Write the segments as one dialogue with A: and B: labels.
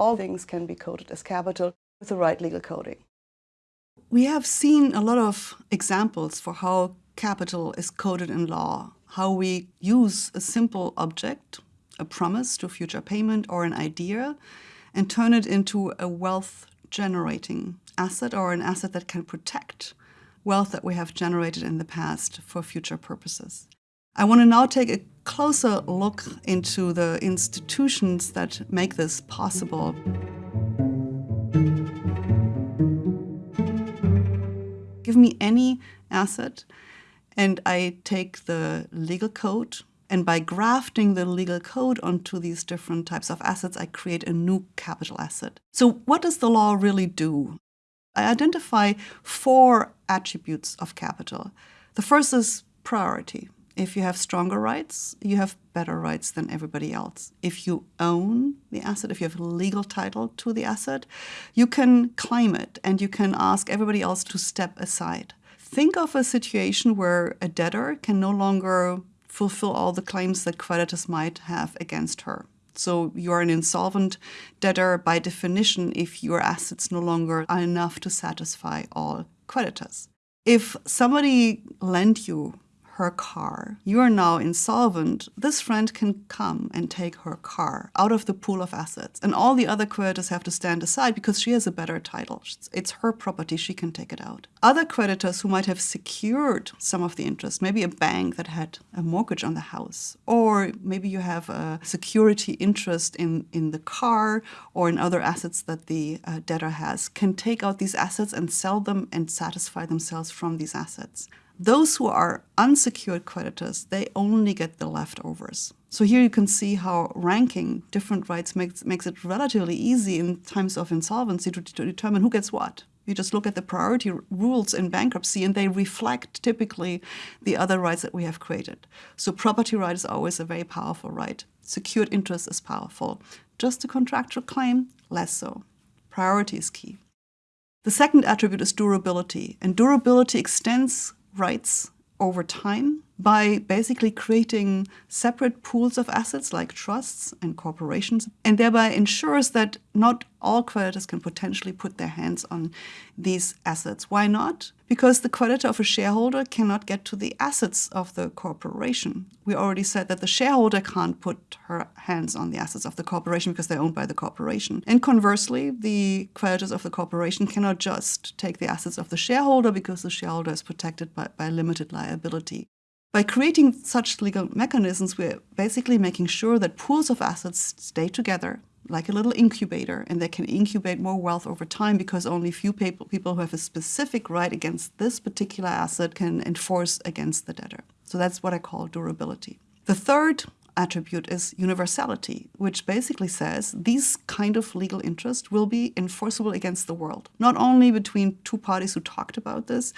A: all things can be coded as capital with the right legal coding.
B: We have seen a lot of examples for how capital is coded in law, how we use a simple object, a promise to future payment or an idea, and turn it into a wealth generating asset or an asset that can protect wealth that we have generated in the past for future purposes. I want to now take a closer look into the institutions that make this possible. Give me any asset and I take the legal code and by grafting the legal code onto these different types of assets, I create a new capital asset. So what does the law really do? I identify four attributes of capital. The first is priority. If you have stronger rights, you have better rights than everybody else. If you own the asset, if you have legal title to the asset, you can claim it and you can ask everybody else to step aside. Think of a situation where a debtor can no longer fulfill all the claims that creditors might have against her. So you're an insolvent debtor by definition if your assets no longer are enough to satisfy all creditors. If somebody lent you her car, you are now insolvent, this friend can come and take her car out of the pool of assets. And all the other creditors have to stand aside because she has a better title. It's her property, she can take it out. Other creditors who might have secured some of the interest, maybe a bank that had a mortgage on the house, or maybe you have a security interest in, in the car or in other assets that the uh, debtor has, can take out these assets and sell them and satisfy themselves from these assets. Those who are unsecured creditors, they only get the leftovers. So here you can see how ranking different rights makes, makes it relatively easy in times of insolvency to, to determine who gets what. You just look at the priority rules in bankruptcy and they reflect typically the other rights that we have created. So property right is always a very powerful right. Secured interest is powerful. Just a contractual claim, less so. Priority is key. The second attribute is durability, and durability extends rights over time by basically creating separate pools of assets like trusts and corporations, and thereby ensures that not all creditors can potentially put their hands on these assets. Why not? Because the creditor of a shareholder cannot get to the assets of the corporation. We already said that the shareholder can't put her hands on the assets of the corporation because they're owned by the corporation. And conversely, the creditors of the corporation cannot just take the assets of the shareholder because the shareholder is protected by, by limited liability. By creating such legal mechanisms, we're basically making sure that pools of assets stay together like a little incubator and they can incubate more wealth over time because only a few people, people who have a specific right against this particular asset can enforce against the debtor. So that's what I call durability. The third attribute is universality, which basically says these kind of legal interests will be enforceable against the world. Not only between two parties who talked about this,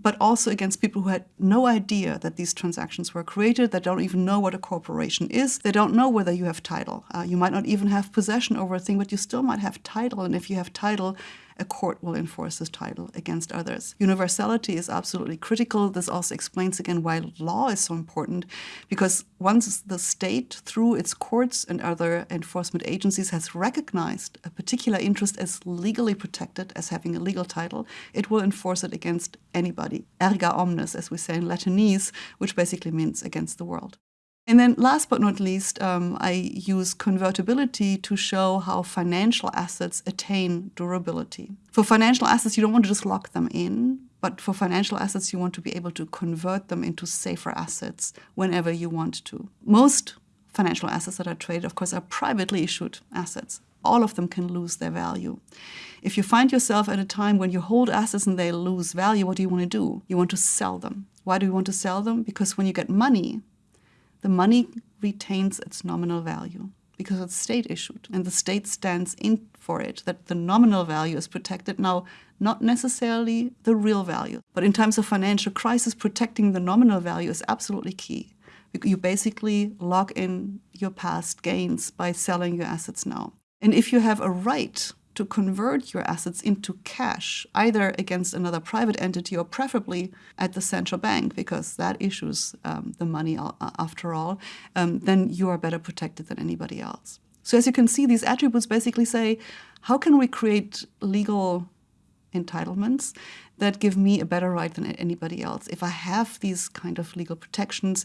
B: but also against people who had no idea that these transactions were created, that don't even know what a corporation is, they don't know whether you have title. Uh, you might not even have possession over a thing, but you still might have title, and if you have title, a court will enforce this title against others. Universality is absolutely critical. This also explains again why law is so important, because once the state, through its courts and other enforcement agencies, has recognized a particular interest as legally protected, as having a legal title, it will enforce it against anybody. Erga omnes, as we say in Latinese, which basically means against the world. And then last but not least, um, I use convertibility to show how financial assets attain durability. For financial assets, you don't want to just lock them in, but for financial assets, you want to be able to convert them into safer assets whenever you want to. Most financial assets that are traded, of course, are privately issued assets. All of them can lose their value. If you find yourself at a time when you hold assets and they lose value, what do you want to do? You want to sell them. Why do you want to sell them? Because when you get money, the money retains its nominal value because it's state issued and the state stands in for it, that the nominal value is protected now, not necessarily the real value. But in times of financial crisis, protecting the nominal value is absolutely key. You basically lock in your past gains by selling your assets now. And if you have a right to convert your assets into cash, either against another private entity or preferably at the central bank, because that issues um, the money after all, um, then you are better protected than anybody else. So as you can see, these attributes basically say, how can we create legal entitlements that give me a better right than anybody else? If I have these kind of legal protections,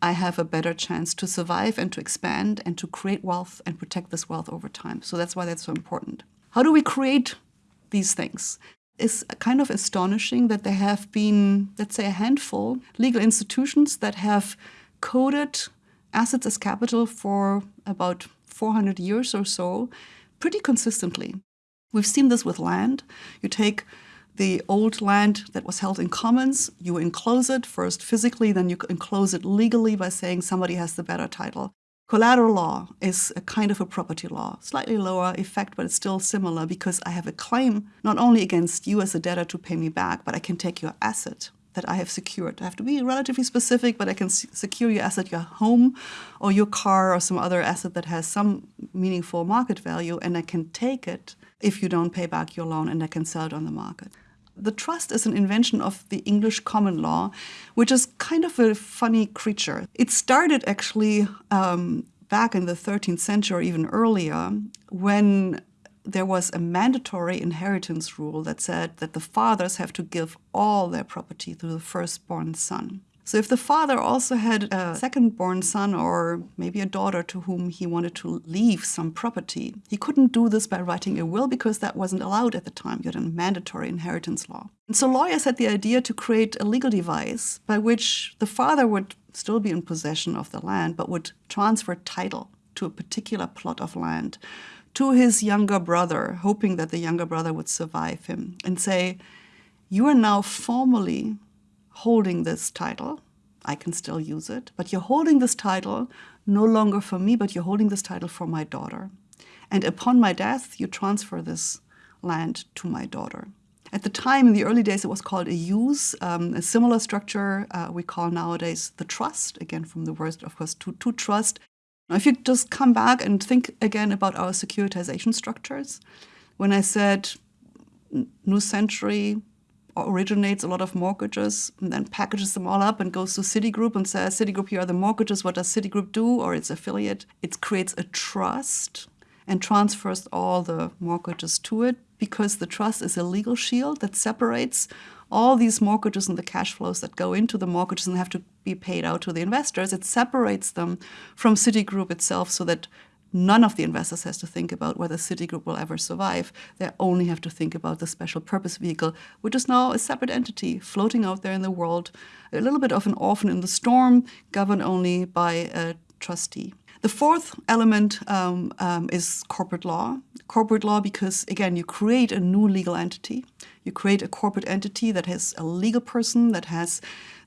B: I have a better chance to survive and to expand and to create wealth and protect this wealth over time. So that's why that's so important. How do we create these things? It's kind of astonishing that there have been, let's say, a handful legal institutions that have coded assets as capital for about 400 years or so, pretty consistently. We've seen this with land. You take the old land that was held in commons, you enclose it first physically, then you enclose it legally by saying somebody has the better title. Collateral law is a kind of a property law, slightly lower effect, but it's still similar because I have a claim not only against you as a debtor to pay me back, but I can take your asset that I have secured. I have to be relatively specific, but I can secure your asset, your home or your car or some other asset that has some meaningful market value, and I can take it if you don't pay back your loan and I can sell it on the market. The trust is an invention of the English common law, which is kind of a funny creature. It started actually um, back in the 13th century, or even earlier, when there was a mandatory inheritance rule that said that the fathers have to give all their property to the firstborn son. So if the father also had a second-born son or maybe a daughter to whom he wanted to leave some property, he couldn't do this by writing a will because that wasn't allowed at the time. You had a mandatory inheritance law. And so lawyers had the idea to create a legal device by which the father would still be in possession of the land but would transfer title to a particular plot of land to his younger brother, hoping that the younger brother would survive him, and say, you are now formally holding this title. I can still use it, but you're holding this title no longer for me, but you're holding this title for my daughter. And upon my death, you transfer this land to my daughter. At the time, in the early days, it was called a use. Um, a similar structure uh, we call nowadays the trust, again from the word, of course, to, to trust. Now, if you just come back and think again about our securitization structures, when I said New Century originates a lot of mortgages and then packages them all up and goes to Citigroup and says, Citigroup, here are the mortgages. What does Citigroup do? Or its affiliate. It creates a trust and transfers all the mortgages to it because the trust is a legal shield that separates all these mortgages and the cash flows that go into the mortgages and have to be paid out to the investors. It separates them from Citigroup itself so that None of the investors has to think about whether Citigroup will ever survive. They only have to think about the special purpose vehicle, which is now a separate entity floating out there in the world, a little bit of an orphan in the storm, governed only by a trustee. The fourth element um, um, is corporate law. Corporate law because, again, you create a new legal entity. You create a corporate entity that has a legal person, that has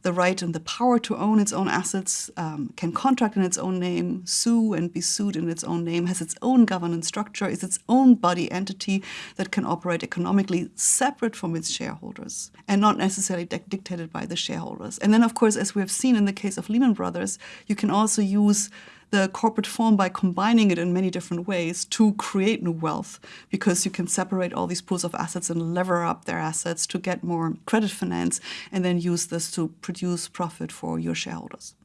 B: the right and the power to own its own assets, um, can contract in its own name, sue and be sued in its own name, has its own governance structure, is its own body entity that can operate economically separate from its shareholders and not necessarily dictated by the shareholders. And then, of course, as we have seen in the case of Lehman Brothers, you can also use the corporate form by combining it in many different ways to create new wealth because you can separate all these pools of assets and lever up their assets to get more credit finance and then use this to produce profit for your shareholders.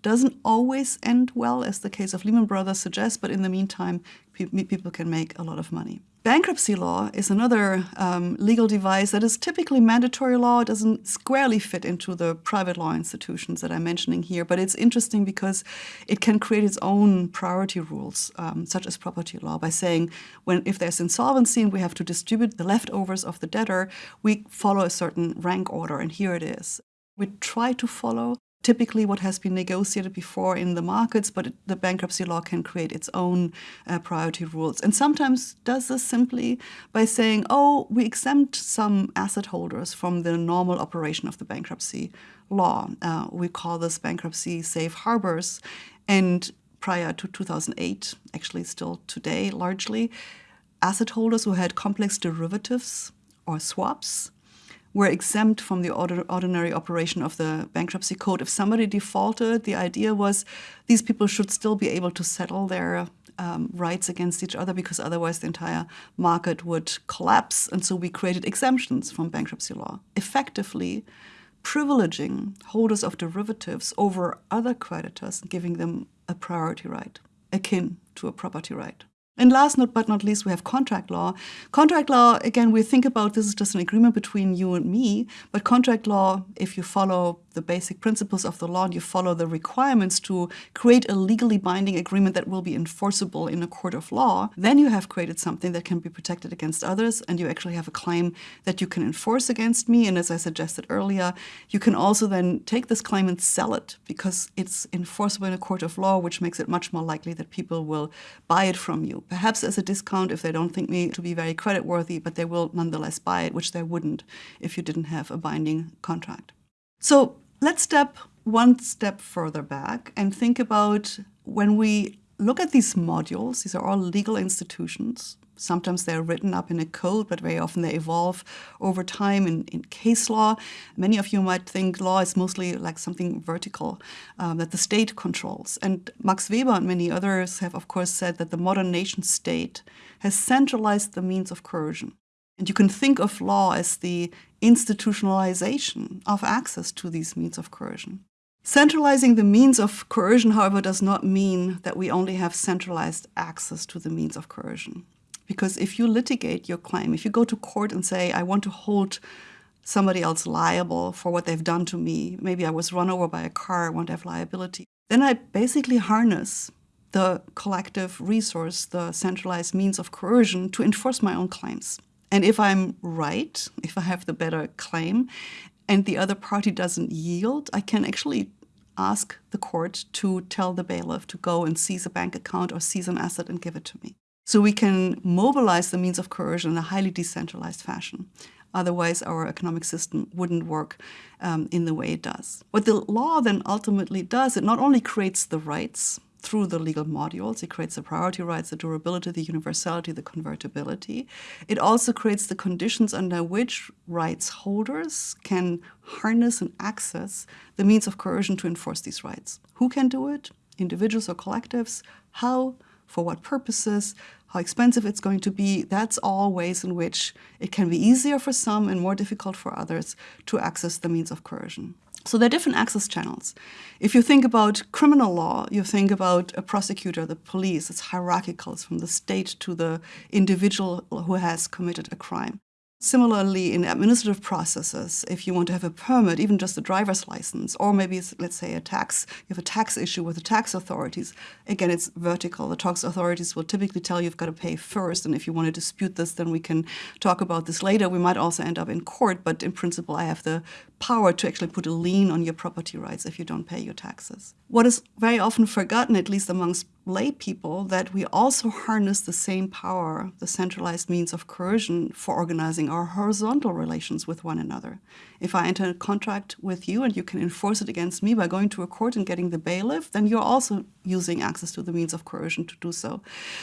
B: Doesn't always end well, as the case of Lehman Brothers suggests, but in the meantime, people can make a lot of money. Bankruptcy law is another um, legal device that is typically mandatory law. It doesn't squarely fit into the private law institutions that I'm mentioning here, but it's interesting because it can create its own priority rules, um, such as property law, by saying when if there's insolvency and we have to distribute the leftovers of the debtor, we follow a certain rank order, and here it is. We try to follow typically what has been negotiated before in the markets, but the bankruptcy law can create its own uh, priority rules. And sometimes does this simply by saying, oh, we exempt some asset holders from the normal operation of the bankruptcy law. Uh, we call this bankruptcy safe harbors. And prior to 2008, actually still today largely, asset holders who had complex derivatives or swaps were exempt from the ordinary operation of the bankruptcy code. If somebody defaulted, the idea was these people should still be able to settle their um, rights against each other because otherwise the entire market would collapse. And so we created exemptions from bankruptcy law, effectively privileging holders of derivatives over other creditors and giving them a priority right. akin to a property right. And last but not least, we have contract law. Contract law, again, we think about this is just an agreement between you and me, but contract law, if you follow the basic principles of the law and you follow the requirements to create a legally binding agreement that will be enforceable in a court of law, then you have created something that can be protected against others and you actually have a claim that you can enforce against me. And as I suggested earlier, you can also then take this claim and sell it because it's enforceable in a court of law, which makes it much more likely that people will buy it from you. Perhaps as a discount if they don't think me to be very creditworthy, but they will nonetheless buy it, which they wouldn't if you didn't have a binding contract. So let's step one step further back and think about when we look at these modules, these are all legal institutions. Sometimes they're written up in a code, but very often they evolve over time in, in case law. Many of you might think law is mostly like something vertical um, that the state controls. And Max Weber and many others have, of course, said that the modern nation state has centralized the means of coercion. And you can think of law as the institutionalization of access to these means of coercion. Centralizing the means of coercion, however, does not mean that we only have centralized access to the means of coercion. Because if you litigate your claim, if you go to court and say, I want to hold somebody else liable for what they've done to me, maybe I was run over by a car, I want to have liability, then I basically harness the collective resource, the centralized means of coercion to enforce my own claims. And if I'm right, if I have the better claim, and the other party doesn't yield, I can actually ask the court to tell the bailiff to go and seize a bank account or seize an asset and give it to me. So we can mobilize the means of coercion in a highly decentralized fashion. Otherwise, our economic system wouldn't work um, in the way it does. What the law then ultimately does, it not only creates the rights through the legal modules. It creates the priority rights, the durability, the universality, the convertibility. It also creates the conditions under which rights holders can harness and access the means of coercion to enforce these rights. Who can do it? Individuals or collectives? How? For what purposes? How expensive it's going to be? That's all ways in which it can be easier for some and more difficult for others to access the means of coercion. So there are different access channels. If you think about criminal law, you think about a prosecutor, the police, it's hierarchical, it's from the state to the individual who has committed a crime. Similarly, in administrative processes, if you want to have a permit, even just a driver's license, or maybe, let's say, a tax, you have a tax issue with the tax authorities, again, it's vertical. The tax authorities will typically tell you you've got to pay first, and if you want to dispute this, then we can talk about this later. We might also end up in court, but in principle, I have the power to actually put a lien on your property rights if you don't pay your taxes. What is very often forgotten, at least amongst lay people, that we also harness the same power, the centralized means of coercion for organizing our horizontal relations with one another. If I enter a contract with you and you can enforce it against me by going to a court and getting the bailiff, then you're also using access to the means of coercion to do so.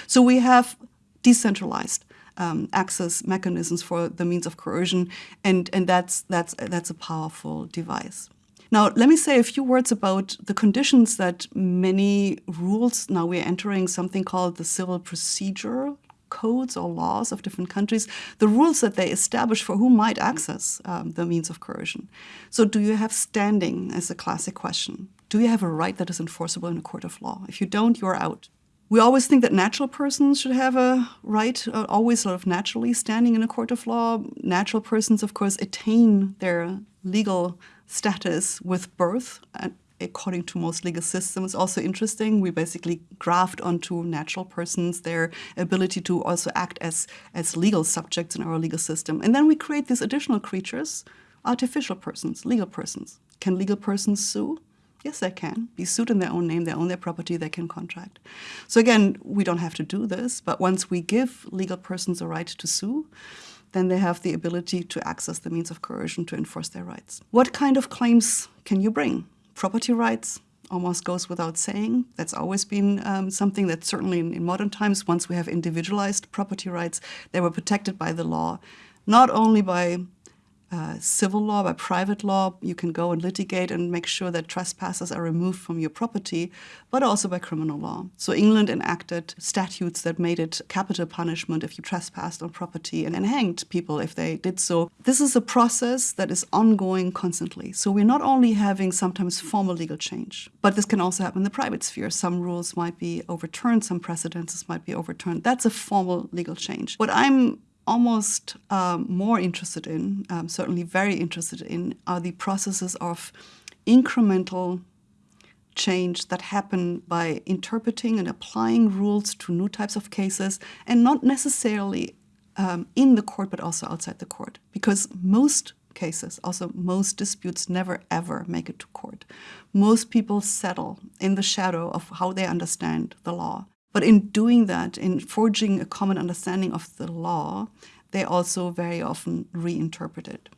B: So we have decentralized um, access mechanisms for the means of coercion, and, and that's, that's, that's a powerful device. Now, let me say a few words about the conditions that many rules, now we're entering something called the civil procedure codes or laws of different countries, the rules that they establish for who might access um, the means of coercion. So do you have standing as a classic question? Do you have a right that is enforceable in a court of law? If you don't, you're out. We always think that natural persons should have a right, uh, always sort of naturally standing in a court of law. Natural persons, of course, attain their legal status with birth, according to most legal systems. Also interesting, we basically graft onto natural persons their ability to also act as, as legal subjects in our legal system. And then we create these additional creatures, artificial persons, legal persons. Can legal persons sue? Yes, they can be sued in their own name, they own their property, they can contract. So again, we don't have to do this, but once we give legal persons a right to sue, then they have the ability to access the means of coercion to enforce their rights. What kind of claims can you bring? Property rights almost goes without saying. That's always been um, something that certainly in, in modern times, once we have individualized property rights, they were protected by the law, not only by uh, civil law, by private law. You can go and litigate and make sure that trespassers are removed from your property, but also by criminal law. So England enacted statutes that made it capital punishment if you trespassed on property and, and hanged people if they did so. This is a process that is ongoing constantly. So we're not only having sometimes formal legal change, but this can also happen in the private sphere. Some rules might be overturned, some precedences might be overturned. That's a formal legal change. What I'm almost um, more interested in, um, certainly very interested in, are the processes of incremental change that happen by interpreting and applying rules to new types of cases and not necessarily um, in the court but also outside the court. Because most cases also most disputes never ever make it to court. Most people settle in the shadow of how they understand the law but in doing that, in forging a common understanding of the law, they also very often reinterpret it.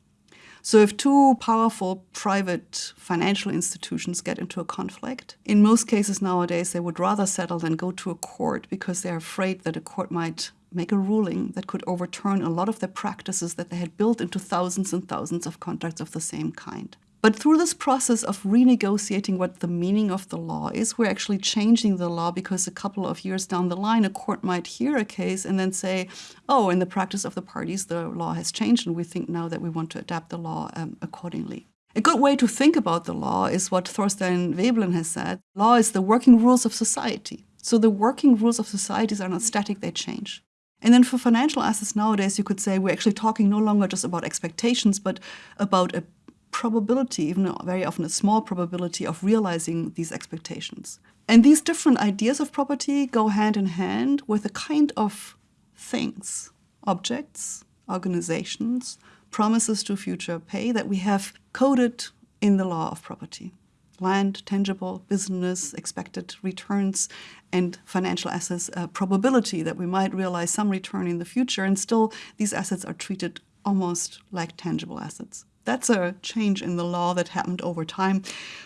B: So if two powerful private financial institutions get into a conflict, in most cases nowadays they would rather settle than go to a court because they're afraid that a court might make a ruling that could overturn a lot of the practices that they had built into thousands and thousands of contracts of the same kind. But through this process of renegotiating what the meaning of the law is, we're actually changing the law because a couple of years down the line, a court might hear a case and then say, oh, in the practice of the parties, the law has changed, and we think now that we want to adapt the law um, accordingly. A good way to think about the law is what Thorstein Veblen has said. Law is the working rules of society. So the working rules of societies are not static, they change. And then for financial assets nowadays, you could say we're actually talking no longer just about expectations, but about a probability, even very often a small probability of realizing these expectations. And these different ideas of property go hand in hand with a kind of things, objects, organizations, promises to future pay that we have coded in the law of property. Land, tangible, business, expected returns, and financial assets, uh, probability that we might realize some return in the future, and still these assets are treated almost like tangible assets. That's a change in the law that happened over time.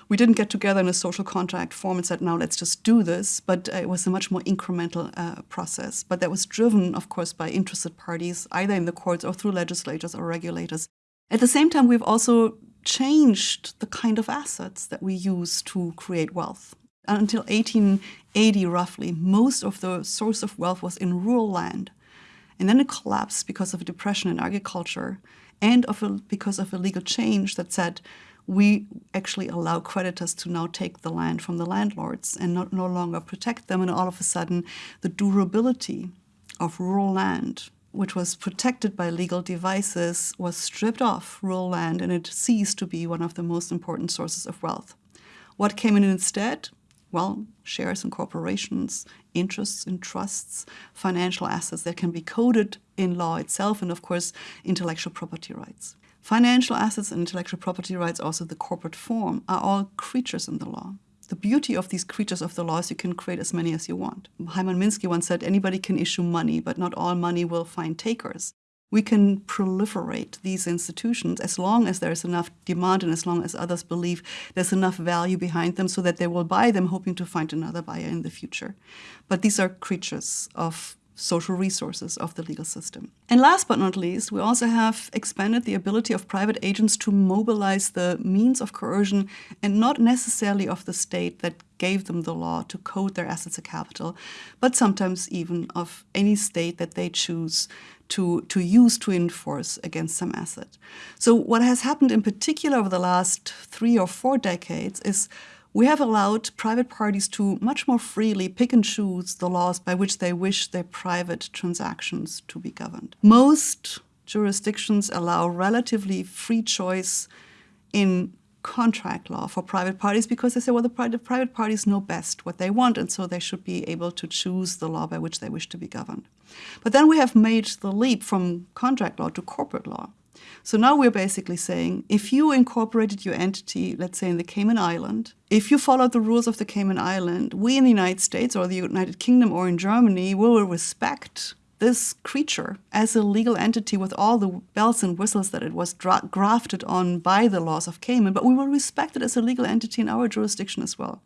B: We didn't get together in a social contract form and said, now let's just do this, but uh, it was a much more incremental uh, process. But that was driven, of course, by interested parties, either in the courts or through legislators or regulators. At the same time, we've also changed the kind of assets that we use to create wealth. Until 1880, roughly, most of the source of wealth was in rural land. And then it collapsed because of a depression in agriculture and of a, because of a legal change that said we actually allow creditors to now take the land from the landlords and not, no longer protect them. And all of a sudden, the durability of rural land, which was protected by legal devices, was stripped off rural land and it ceased to be one of the most important sources of wealth. What came in instead? Well, shares in corporations, interests in trusts, financial assets that can be coded in law itself, and of course, intellectual property rights. Financial assets and intellectual property rights, also the corporate form, are all creatures in the law. The beauty of these creatures of the law is you can create as many as you want. Hyman Minsky once said, anybody can issue money, but not all money will find takers we can proliferate these institutions as long as there's enough demand and as long as others believe there's enough value behind them so that they will buy them hoping to find another buyer in the future. But these are creatures of social resources of the legal system. And last but not least, we also have expanded the ability of private agents to mobilize the means of coercion and not necessarily of the state that gave them the law to code their assets of capital, but sometimes even of any state that they choose to, to use to enforce against some asset. So what has happened in particular over the last three or four decades is we have allowed private parties to much more freely pick and choose the laws by which they wish their private transactions to be governed. Most jurisdictions allow relatively free choice in contract law for private parties because they say, well, the private parties know best what they want, and so they should be able to choose the law by which they wish to be governed. But then we have made the leap from contract law to corporate law. So now we're basically saying if you incorporated your entity, let's say in the Cayman Island, if you followed the rules of the Cayman Island, we in the United States or the United Kingdom or in Germany will respect this creature as a legal entity with all the bells and whistles that it was grafted on by the laws of Cayman, but we will respect it as a legal entity in our jurisdiction as well.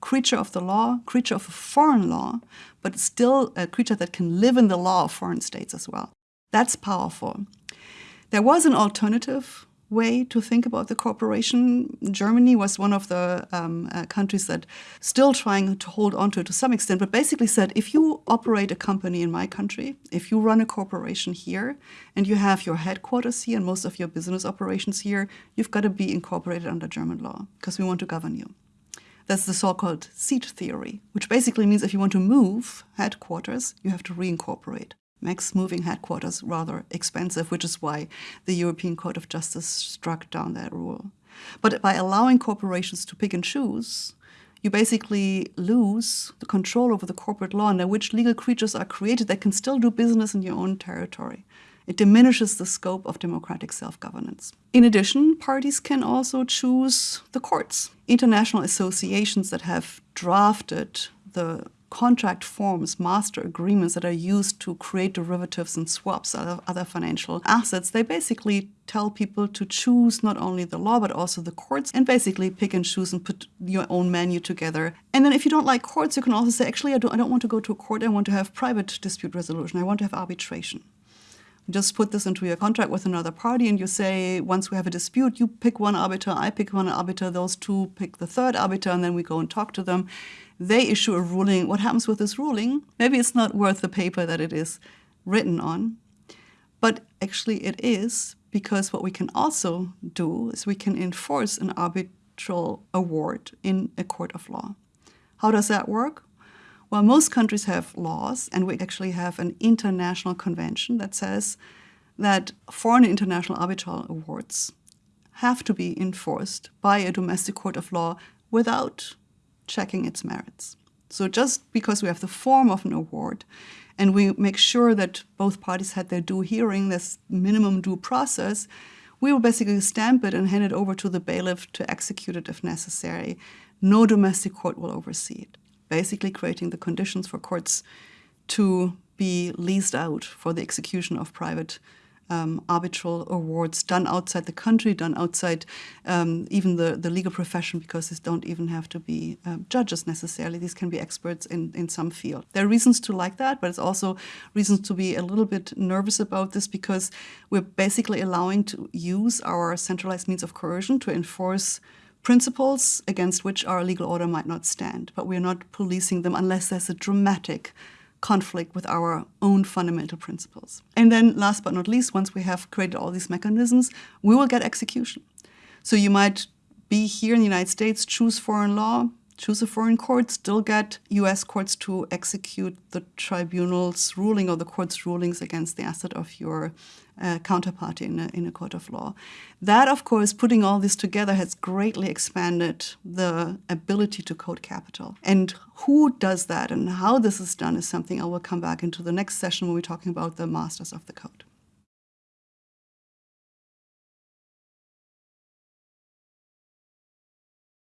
B: Creature of the law, creature of a foreign law, but still a creature that can live in the law of foreign states as well. That's powerful. There was an alternative way to think about the corporation. Germany was one of the um, uh, countries that still trying to hold on to it to some extent, but basically said if you operate a company in my country, if you run a corporation here, and you have your headquarters here and most of your business operations here, you've got to be incorporated under German law because we want to govern you. That's the so-called seat theory, which basically means if you want to move headquarters, you have to reincorporate makes moving headquarters rather expensive, which is why the European Court of Justice struck down that rule. But by allowing corporations to pick and choose, you basically lose the control over the corporate law under which legal creatures are created that can still do business in your own territory. It diminishes the scope of democratic self-governance. In addition, parties can also choose the courts. International associations that have drafted the contract forms, master agreements that are used to create derivatives and swaps of other financial assets, they basically tell people to choose not only the law but also the courts and basically pick and choose and put your own menu together. And then if you don't like courts, you can also say, actually, I don't, I don't want to go to a court. I want to have private dispute resolution. I want to have arbitration just put this into your contract with another party and you say, once we have a dispute, you pick one arbiter, I pick one arbiter, those two pick the third arbiter, and then we go and talk to them. They issue a ruling. What happens with this ruling? Maybe it's not worth the paper that it is written on, but actually it is because what we can also do is we can enforce an arbitral award in a court of law. How does that work? Well, most countries have laws, and we actually have an international convention that says that foreign international arbitral awards have to be enforced by a domestic court of law without checking its merits. So just because we have the form of an award and we make sure that both parties had their due hearing, this minimum due process, we will basically stamp it and hand it over to the bailiff to execute it if necessary. No domestic court will oversee it basically creating the conditions for courts to be leased out for the execution of private um, arbitral awards done outside the country, done outside um, even the, the legal profession, because these don't even have to be uh, judges necessarily. These can be experts in, in some field. There are reasons to like that, but it's also reasons to be a little bit nervous about this because we're basically allowing to use our centralized means of coercion to enforce principles against which our legal order might not stand, but we're not policing them unless there's a dramatic conflict with our own fundamental principles. And then last but not least, once we have created all these mechanisms, we will get execution. So you might be here in the United States, choose foreign law, choose a foreign court, still get US courts to execute the tribunal's ruling or the court's rulings against the asset of your uh, counterparty in a, in a court of law. That, of course, putting all this together has greatly expanded the ability to code capital. And who does that and how this is done is something I will come back into the next session when we're talking about the masters of the code.